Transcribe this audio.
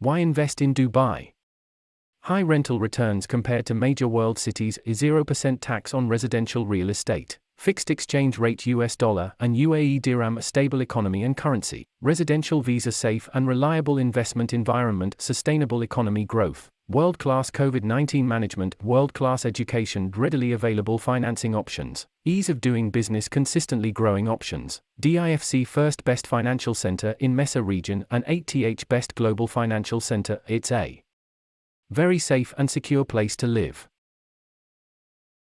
Why invest in Dubai? High rental returns compared to major world cities, 0% tax on residential real estate, fixed exchange rate US dollar and UAE dirham a stable economy and currency, residential visa safe and reliable investment environment, sustainable economy growth, world class COVID 19 management, world class education, readily available financing options, ease of doing business, consistently growing options, DIFC First Best Financial Center in MEASA region and 8th Best Global Financial Center, it's a very safe and secure place to live.